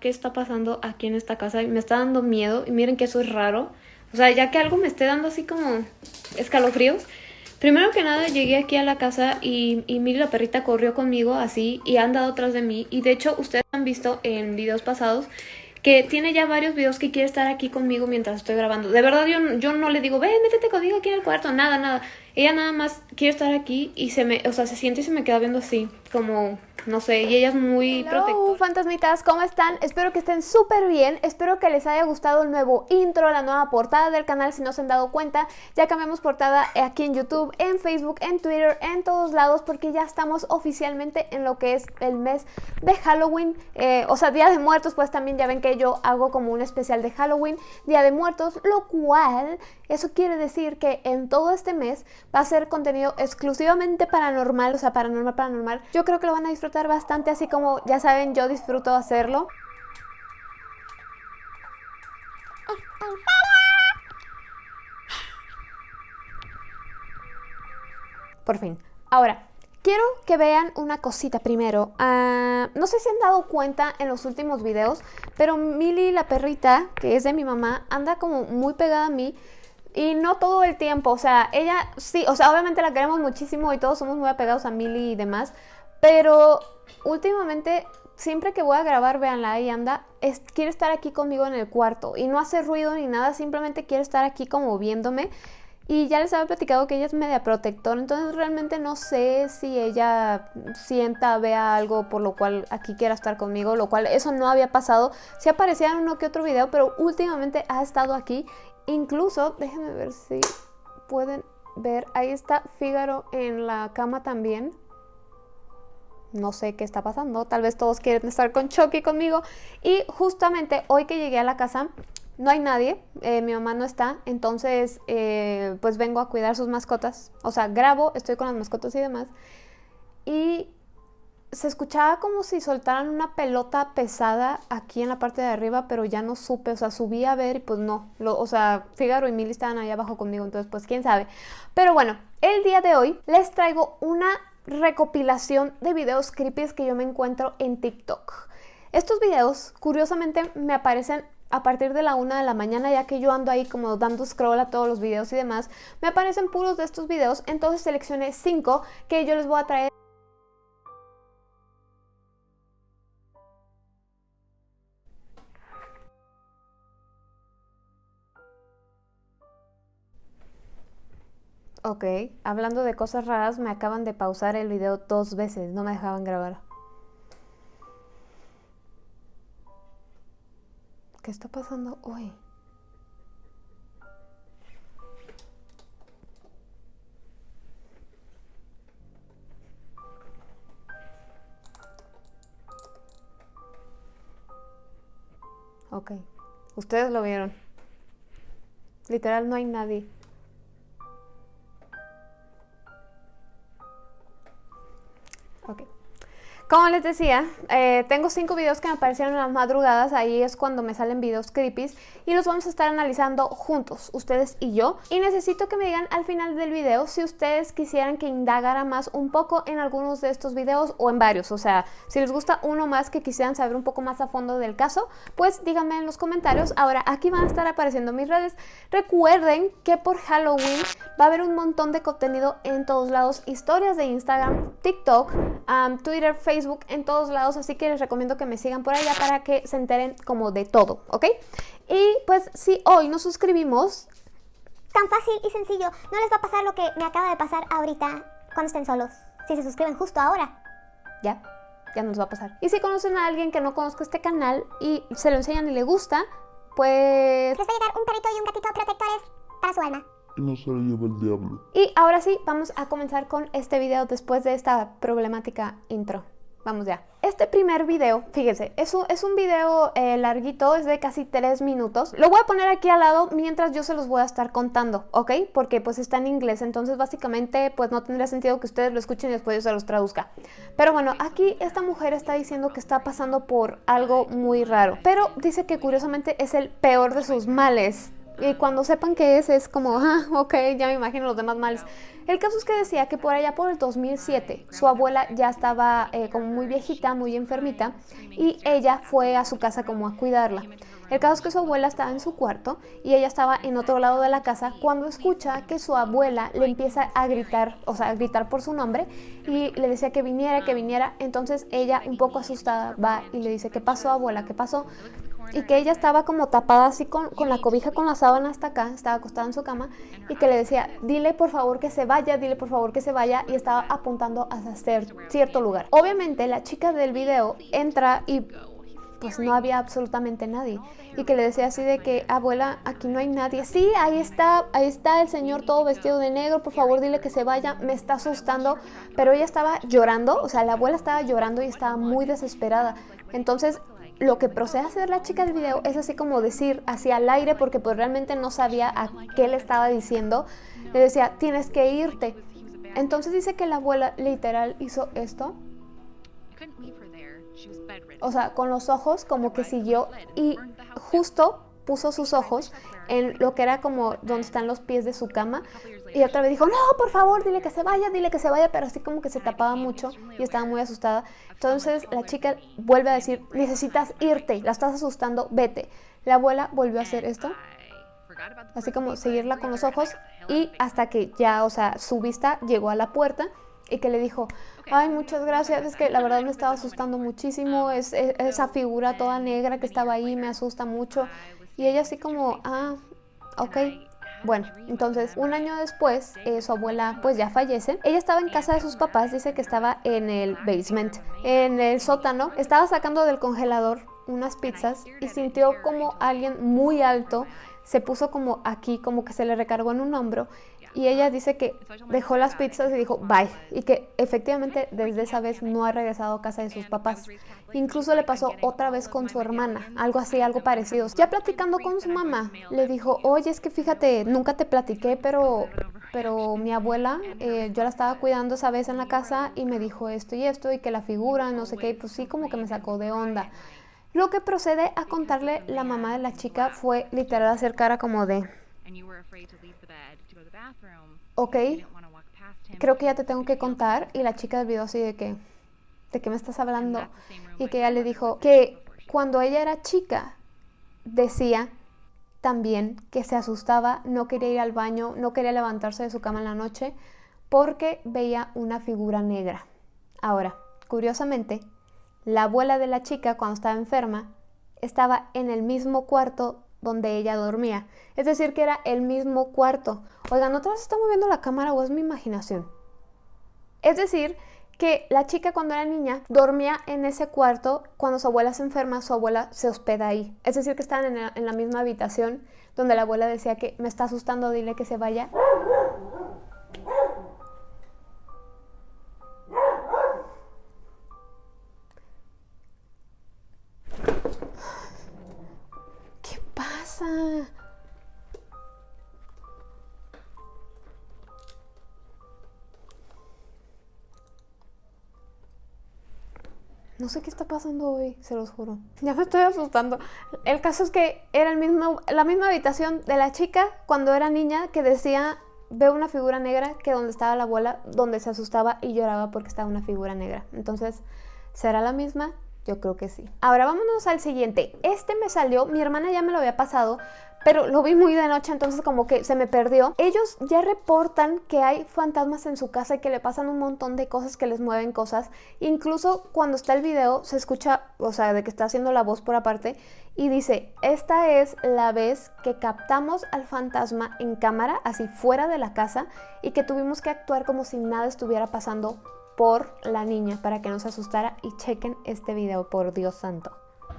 qué está pasando aquí en esta casa. Me está dando miedo y miren que eso es raro. O sea, ya que algo me esté dando así como escalofríos. Primero que nada llegué aquí a la casa y, y Miri la perrita corrió conmigo así y ha andado atrás de mí. Y de hecho ustedes han visto en videos pasados que tiene ya varios videos que quiere estar aquí conmigo mientras estoy grabando. De verdad yo, yo no le digo, ve, métete conmigo aquí en el cuarto, nada, nada. Ella nada más quiere estar aquí y se me, o sea, se siente y se me queda viendo así, como no sé, y ella es muy Hello, fantasmitas, ¿cómo están? Espero que estén súper bien, espero que les haya gustado el nuevo intro, la nueva portada del canal, si no se han dado cuenta, ya cambiamos portada aquí en YouTube, en Facebook, en Twitter, en todos lados, porque ya estamos oficialmente en lo que es el mes de Halloween, eh, o sea, Día de Muertos, pues también ya ven que yo hago como un especial de Halloween, Día de Muertos, lo cual, eso quiere decir que en todo este mes va a ser contenido exclusivamente paranormal, o sea, paranormal, paranormal, yo creo que lo van a disfrutar bastante, así como ya saben, yo disfruto hacerlo. Por fin. Ahora, quiero que vean una cosita primero. Ah, no sé si han dado cuenta en los últimos videos, pero Milly, la perrita, que es de mi mamá, anda como muy pegada a mí. Y no todo el tiempo, o sea, ella sí, o sea, obviamente la queremos muchísimo y todos somos muy apegados a Milly y demás, pero últimamente, siempre que voy a grabar, véanla, ahí anda, quiere estar aquí conmigo en el cuarto y no hace ruido ni nada, simplemente quiere estar aquí como viéndome. Y ya les había platicado que ella es media protectora, entonces realmente no sé si ella sienta, vea algo por lo cual aquí quiera estar conmigo, lo cual eso no había pasado. Sí aparecía en uno que otro video, pero últimamente ha estado aquí. Incluso, déjenme ver si pueden ver, ahí está Fígaro en la cama también no sé qué está pasando, tal vez todos quieren estar con Chucky conmigo. Y justamente hoy que llegué a la casa, no hay nadie, eh, mi mamá no está, entonces eh, pues vengo a cuidar sus mascotas. O sea, grabo, estoy con las mascotas y demás. Y se escuchaba como si soltaran una pelota pesada aquí en la parte de arriba, pero ya no supe, o sea, subí a ver y pues no. o sea, Figaro y Mili estaban ahí abajo conmigo, entonces pues quién sabe. Pero bueno, el día de hoy les traigo una recopilación de videos creepy que yo me encuentro en TikTok. Estos videos, curiosamente, me aparecen a partir de la una de la mañana, ya que yo ando ahí como dando scroll a todos los videos y demás, me aparecen puros de estos videos, entonces seleccioné cinco que yo les voy a traer Ok, hablando de cosas raras, me acaban de pausar el video dos veces, no me dejaban grabar. ¿Qué está pasando hoy? Ok, ustedes lo vieron. Literal no hay nadie. Como les decía, eh, tengo cinco videos que me aparecieron en las madrugadas, ahí es cuando me salen videos creepy y los vamos a estar analizando juntos, ustedes y yo. Y necesito que me digan al final del video si ustedes quisieran que indagara más un poco en algunos de estos videos o en varios, o sea, si les gusta uno más que quisieran saber un poco más a fondo del caso, pues díganme en los comentarios. Ahora, aquí van a estar apareciendo mis redes. Recuerden que por Halloween va a haber un montón de contenido en todos lados, historias de Instagram, TikTok, Twitter, Facebook, en todos lados, así que les recomiendo que me sigan por allá para que se enteren como de todo, ¿ok? Y pues si hoy nos suscribimos... Tan fácil y sencillo, no les va a pasar lo que me acaba de pasar ahorita cuando estén solos, si se suscriben justo ahora. Ya, ya nos va a pasar. Y si conocen a alguien que no conozca este canal y se lo enseñan y le gusta, pues... Les va a llegar un perrito y un gatito protectores para su alma y no se lo lleva el diablo. Y ahora sí, vamos a comenzar con este video después de esta problemática intro. Vamos ya. Este primer video, fíjense, es un, es un video eh, larguito, es de casi 3 minutos. Lo voy a poner aquí al lado mientras yo se los voy a estar contando, ¿ok? Porque pues está en inglés, entonces básicamente pues no tendría sentido que ustedes lo escuchen y después yo se los traduzca. Pero bueno, aquí esta mujer está diciendo que está pasando por algo muy raro. Pero dice que curiosamente es el peor de sus males Y cuando sepan qué es, es como, ah, ok, ya me imagino los demás males. El caso es que decía que por allá por el 2007 su abuela ya estaba eh, como muy viejita, muy enfermita y ella fue a su casa como a cuidarla. El caso es que su abuela estaba en su cuarto y ella estaba en otro lado de la casa cuando escucha que su abuela le empieza a gritar, o sea, a gritar por su nombre y le decía que viniera, que viniera. Entonces ella, un poco asustada, va y le dice, ¿qué pasó abuela? ¿Qué pasó? Y que ella estaba como tapada así con, con, la cobija con la sábana hasta acá, estaba acostada en su cama y que le decía, dile por favor que se vaya, dile por favor que se vaya y estaba apuntando hacia cierto lugar. Obviamente la chica del video entra y pues no había absolutamente nadie y que le decía así de que abuela aquí no hay nadie sí ahí está ahí está el señor todo vestido de negro por favor dile que se vaya me está asustando pero ella estaba llorando o sea la abuela estaba llorando y estaba muy desesperada. Entonces lo que procede a hacer la chica del video es así como decir hacia el aire porque pues realmente no sabía a qué le estaba diciendo. Le decía, tienes que irte. Entonces dice que la abuela literal hizo esto. O sea, con los ojos como que siguió y justo puso sus ojos en lo que era como donde están los pies de su cama y otra vez dijo, no, por favor, dile que se vaya, dile que se vaya, pero así como que se tapaba mucho y estaba muy asustada. Entonces la chica vuelve a decir, necesitas irte, la estás asustando, vete. La abuela volvió a hacer esto, así como seguirla con los ojos y hasta que ya, o sea, su vista llegó a la puerta y que le dijo, ay, muchas gracias, es que la verdad me estaba asustando muchísimo, es, esa figura toda negra que estaba ahí me asusta mucho. Y ella así como, ah, ok, bueno, entonces un año después eh, su abuela pues ya fallece. Ella estaba en casa de sus papás, dice que estaba en el basement, en el sótano. Estaba sacando del congelador unas pizzas y sintió como alguien muy alto se puso como aquí, como que se le recargó en un hombro y ella dice que dejó las pizzas y dijo bye y que efectivamente desde esa vez no ha regresado a casa de sus papás. Incluso le pasó otra vez con su hermana, algo así, algo parecido. Ya platicando con su mamá, le dijo, oye, es que fíjate, nunca te platiqué, pero, pero mi abuela, eh, yo la estaba cuidando esa vez en la casa y me dijo esto y esto y que la figura, no sé qué, y pues sí como que me sacó de onda. Lo que procede a contarle la mamá de la chica fue literal hacer cara como de... Ok, creo que ya te tengo que contar. Y la chica del video así de que, ¿de qué me estás hablando? Y que ella le dijo que cuando ella era chica, decía también que se asustaba, no quería ir al baño, no quería levantarse de su cama en la noche porque veía una figura negra. Ahora, curiosamente, la abuela de la chica cuando estaba enferma estaba en el mismo cuarto donde ella dormía. Es decir, que era el mismo cuarto. Oigan, ¿otra vez está moviendo la cámara o es mi imaginación? Es decir, que la chica cuando era niña dormía en ese cuarto, cuando su abuela se enferma, su abuela se hospeda ahí. Es decir, que estaban en la, en la misma habitación donde la abuela decía que me está asustando, dile que se vaya. No sé qué está pasando hoy, se los juro. Ya me estoy asustando. El caso es que era el mismo, la misma habitación de la chica cuando era niña que decía, veo una figura negra que donde estaba la abuela, donde se asustaba y lloraba porque estaba una figura negra. Entonces, ¿será la misma? Yo creo que sí. Ahora vámonos al siguiente. Este me salió, mi hermana ya me lo había pasado, pero lo vi muy de noche, entonces como que se me perdió. Ellos ya reportan que hay fantasmas en su casa y que le pasan un montón de cosas que les mueven cosas. Incluso cuando está el video se escucha, o sea, de que está haciendo la voz por aparte y dice, esta es la vez que captamos al fantasma en cámara, así fuera de la casa, y que tuvimos que actuar como si nada estuviera pasando por la niña para que no se asustara y chequen este video, por Dios santo.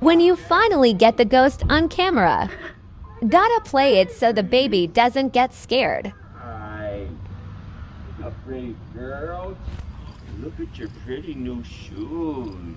When you finally get the ghost on camera. Gotta play it so the baby doesn't get scared. Hi, a pretty girl. Look at your pretty new shoes.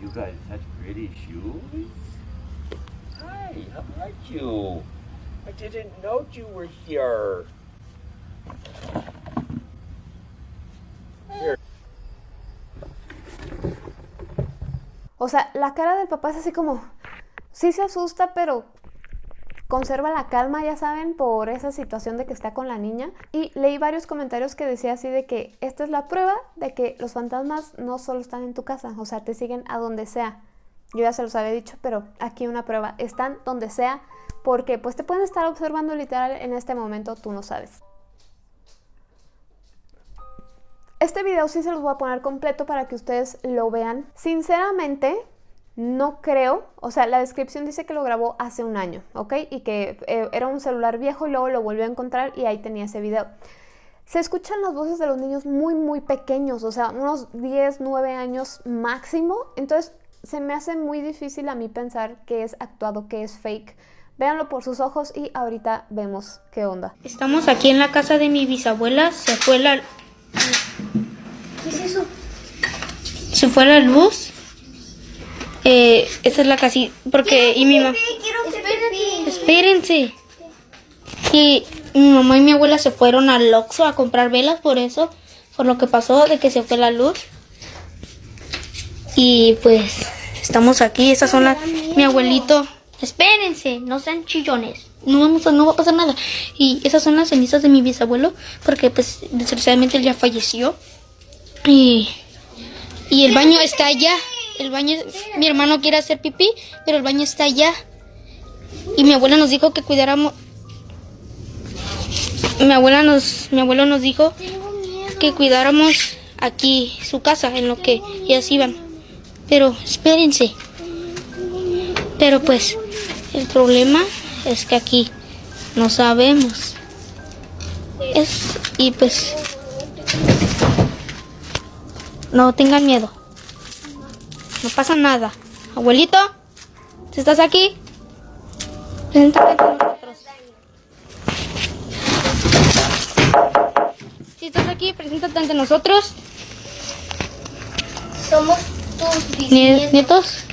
You got such pretty shoes. Hi, how are you? I didn't know you were here. Here. O sea, la cara del papá es así como, sí se asusta, pero conserva la calma, ya saben, por esa situación de que está con la niña. Y leí varios comentarios que decía así de que esta es la prueba de que los fantasmas no solo están en tu casa, o sea, te siguen a donde sea. Yo ya se los había dicho, pero aquí una prueba, están donde sea, porque pues te pueden estar observando literal en este momento, tú no sabes. Este video sí se los voy a poner completo para que ustedes lo vean. Sinceramente, no creo, o sea, la descripción dice que lo grabó hace un año, ¿ok? Y que eh, era un celular viejo y luego lo volvió a encontrar y ahí tenía ese video. Se escuchan las voces de los niños muy, muy pequeños, o sea, unos 10, 9 años máximo. Entonces, se me hace muy difícil a mí pensar que es actuado, que es fake. Véanlo por sus ojos y ahorita vemos qué onda. Estamos aquí en la casa de mi bisabuela. Se fue la... ¿Qué es eso? Se fue la luz. Eh, esta es la casita. Porque... Y mi mamá... Espérense. Y mi mamá y mi abuela se fueron al Oxxo a comprar velas por eso. Por lo que pasó de que se fue la luz. Y pues estamos aquí. Estas son las... Mi abuelito... Espérense, no sean chillones. No, vamos a, no va a pasar nada. Y esas son las cenizas de mi bisabuelo. Porque pues desgraciadamente él ya falleció. Y, y el baño está allá. El baño, mi hermano quiere hacer pipí, pero el baño está allá. Y mi abuela nos dijo que cuidáramos. Mi abuela nos, mi abuelo nos dijo que cuidáramos aquí su casa en lo que ellas iban. Pero espérense. Pero pues el problema es que aquí no sabemos. Es, y pues no tengan miedo. No pasa nada. Abuelito, si estás aquí, preséntate ante nosotros. Si estás aquí, preséntate ante nosotros. Somos tus Nie- bisnietos.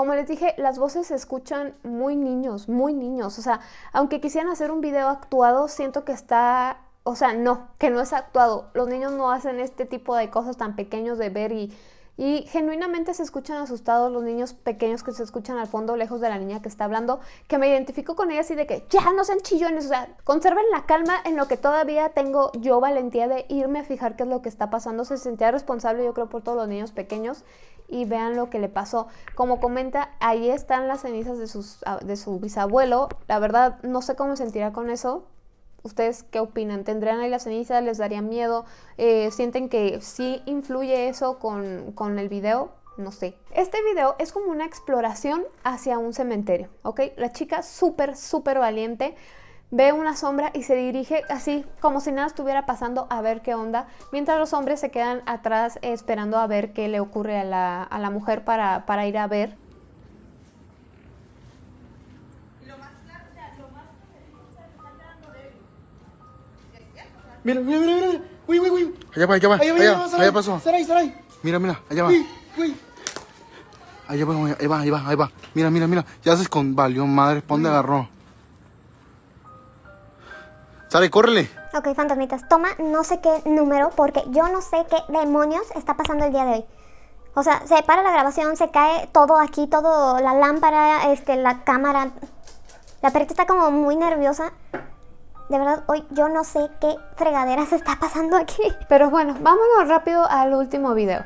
Como les dije, las voces se escuchan muy niños, muy niños. O sea, aunque quisieran hacer un video actuado, siento que está... O sea, no, que no es actuado. Los niños no hacen este tipo de cosas tan pequeños de ver y, y genuinamente se escuchan asustados los niños pequeños que se escuchan al fondo, lejos de la niña que está hablando, que me identifico con ella así de que ya no sean chillones, o sea, conserven la calma en lo que todavía tengo yo valentía de irme a fijar qué es lo que está pasando. Se sentía responsable, yo creo, por todos los niños pequeños y vean lo que le pasó. Como comenta, ahí están las cenizas de, sus, ah, de su bisabuelo. La verdad, no sé cómo me sentiría con eso. ¿Ustedes qué opinan? ¿Tendrían ahí las cenizas? ¿Les daría miedo? Eh, ¿Sienten que sí influye eso con, con el video? No sé. Este video es como una exploración hacia un cementerio, ¿ok? La chica súper, súper valiente ve una sombra y se dirige así como si nada estuviera pasando a ver qué onda, mientras los hombres se quedan atrás esperando a ver qué le ocurre a la, a la mujer para, para ir a ver. Mira, mira, mira, mira. Uy, uy, uy. Allá va, allá va, Allá va, allá, allá allá, Saray. pasó. Saray, Saray. Mira, mira, allá va. Uy, uy. Allá va, ahí va, ahí va, ahí va. Mira, mira, mira. Ya se con valió madre, ¿pa' dónde agarró? Sale, córrele. Ok, fantasmitas, toma no sé qué número porque yo no sé qué demonios está pasando el día de hoy. O sea, se para la grabación, se cae todo aquí, todo, la lámpara, este, la cámara. La perrita está como muy nerviosa. De verdad, hoy yo no sé qué fregaderas está pasando aquí. Pero bueno, vámonos rápido al último video.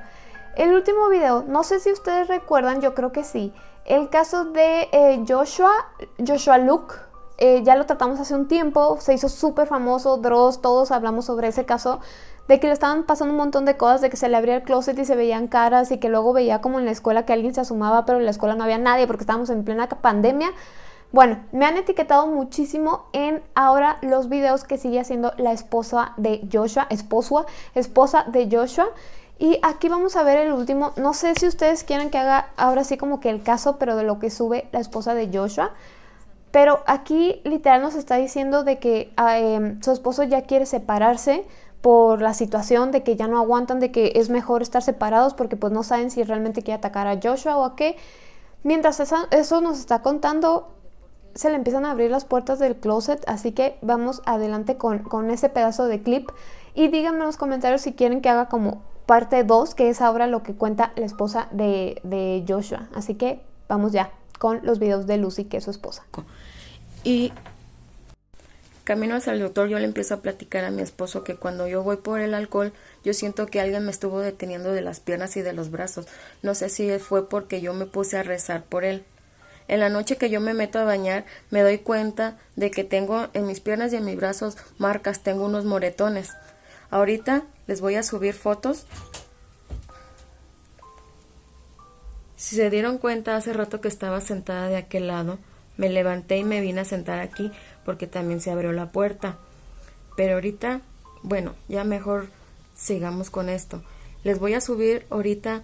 El último video, no sé si ustedes recuerdan, yo creo que sí, el caso de eh, Joshua, Joshua Luke, eh, ya lo tratamos hace un tiempo, se hizo súper famoso, Dross, todos hablamos sobre ese caso, de que le estaban pasando un montón de cosas, de que se le abría el closet y se veían caras y que luego veía como en la escuela que alguien se asomaba, pero en la escuela no había nadie porque estábamos en plena pandemia. Bueno, me han etiquetado muchísimo en ahora los videos que sigue haciendo la esposa de Joshua, esposa, esposa de Joshua. Y aquí vamos a ver el último, no sé si ustedes quieren que haga ahora sí como que el caso, pero de lo que sube la esposa de Joshua. Pero aquí literal nos está diciendo de que ah, em, su esposo ya quiere separarse por la situación de que ya no aguantan, de que es mejor estar separados porque pues no saben si realmente quiere atacar a Joshua o a qué. Mientras eso, eso nos está contando, se le empiezan a abrir las puertas del closet, así que vamos adelante con, con ese pedazo de clip y díganme en los comentarios si quieren que haga como parte 2, que es ahora lo que cuenta la esposa de, de Joshua. Así que vamos ya con los videos de Lucy, que es su esposa. Y camino hacia el doctor, yo le empiezo a platicar a mi esposo que cuando yo voy por el alcohol, yo siento que alguien me estuvo deteniendo de las piernas y de los brazos. No sé si fue porque yo me puse a rezar por él. En la noche que yo me meto a bañar, me doy cuenta de que tengo en mis piernas y en mis brazos marcas, tengo unos moretones. Ahorita les voy a subir fotos. Si se dieron cuenta hace rato que estaba sentada de aquel lado, me levanté y me vine a sentar aquí porque también se abrió la puerta. Pero ahorita, bueno, ya mejor sigamos con esto. Les voy a subir ahorita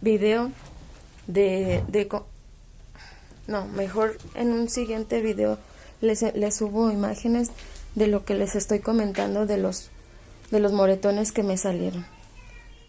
video de, de no, mejor en un siguiente video les, les subo imágenes de lo que les estoy comentando de los de los moretones que me salieron.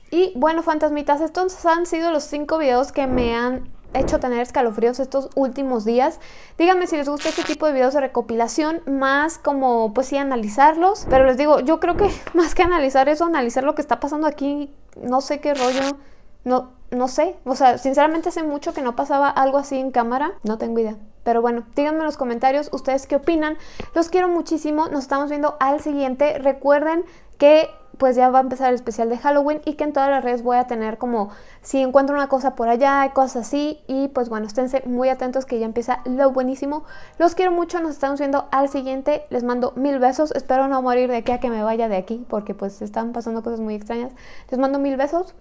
Y bueno, fantasmitas, estos han sido los cinco videos que me han hecho tener escalofríos estos últimos días. Díganme si les gusta este tipo de videos de recopilación, más como pues sí analizarlos. Pero les digo, yo creo que más que analizar eso, analizar lo que está pasando aquí, no sé qué rollo, no, no sé. O sea, sinceramente hace mucho que no pasaba algo así en cámara, no tengo idea. Pero bueno, díganme en los comentarios ustedes qué opinan. Los quiero muchísimo, nos estamos viendo al siguiente. Recuerden que pues ya va a empezar el especial de Halloween y que en todas las redes voy a tener como si encuentro una cosa por allá, cosas así y pues bueno, esténse muy atentos que ya empieza lo buenísimo. Los quiero mucho, nos estamos viendo al siguiente, les mando mil besos, espero no morir de aquí a que me vaya de aquí porque pues están pasando cosas muy extrañas. Les mando mil besos,